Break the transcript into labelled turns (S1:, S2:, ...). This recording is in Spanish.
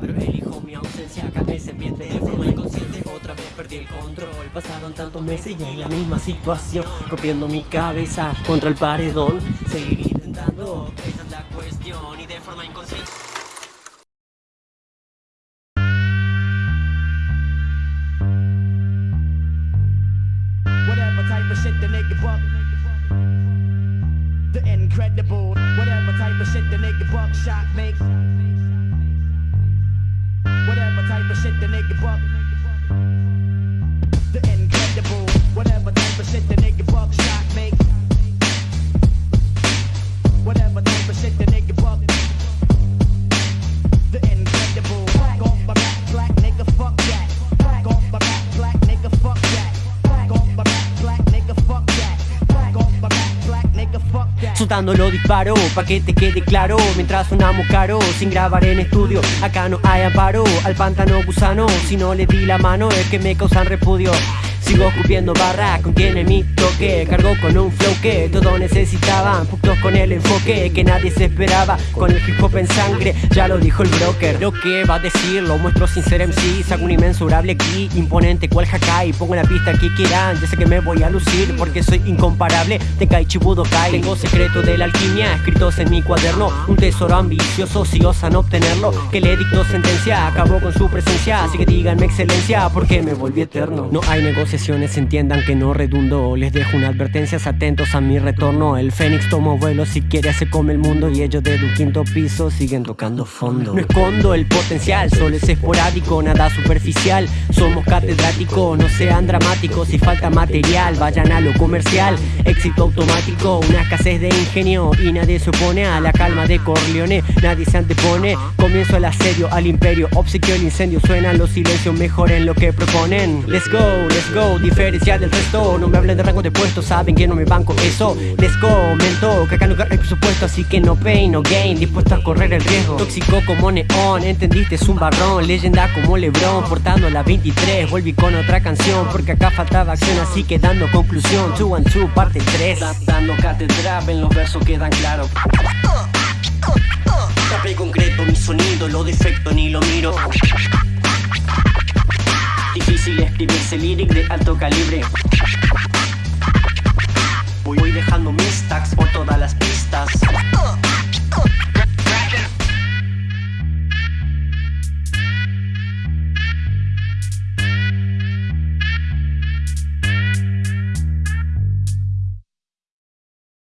S1: Pero elijo mi ausencia, calmé ese ambiente de forma inconsciente. Otra vez perdí el control. Pasaron tantos meses y en la misma situación. Copiando mi cabeza contra el paredón. Seguir intentando, esa es la cuestión. Y de forma inconsciente.
S2: Whatever type of shit the nigga buck. The incredible. Whatever type of shit the nigga buck shot make. The incredible. Whatever type of shit the nigga buck shot make.
S1: Soltando lo disparo, pa' que te quede claro. Mientras sonamos caro, sin grabar en estudio Acá no hay amparo, al pantano gusano Si no le di la mano es que me causan repudio Sigo escupiendo barra, contiene mi toque. Cargo con un flow que todos necesitaban Putos con el enfoque que nadie se esperaba. Con el hip hop en sangre, ya lo dijo el broker. Lo que va a decir, lo muestro sin ser MC Saco un inmensurable aquí, imponente cual Hakai. Pongo la pista que quieran, ya sé que me voy a lucir Porque soy incomparable, Tenkai Chibudokai Tengo secretos de la alquimia, escritos en mi cuaderno. Un tesoro ambicioso, si osan obtenerlo. Que le dictó sentencia, acabó con su presencia. Así que díganme excelencia, porque me volví eterno No hay entiendan que no redundo Les dejo una advertencia, atentos a mi retorno. El Fénix tomó vuelo, si quiere se come el mundo Y ellos desde un quinto piso siguen tocando fondo. No escondo el potencial, solo es esporádico, nada superficial. Somos catedráticos, no sean dramáticos Si falta material, vayan a lo comercial. Éxito automático, una escasez de ingenio Y nadie se opone a la calma de Corleone Nadie se antepone, comienzo el asedio al imperio Obsequio el incendio, suenan los silencios, mejoren lo que proponen. Let's go, let's go, diferencial del resto. No me hablen de rango de puesto, saben que no me banco eso. Les comento que acá no hay presupuesto Así que no pain, no gain, dispuesto a correr el riesgo. Tóxico como neón, entendiste, es un barrón. Leyenda como Lebron, portando la 23 Volví con otra canción, porque acá faltaba acción Así que dando conclusión, 2 and 2 parte 3 Dando cátedra, ven los versos quedan claros. Tapé concreto mi sonido, lo defecto ni lo miro Escribirse lyric de alto calibre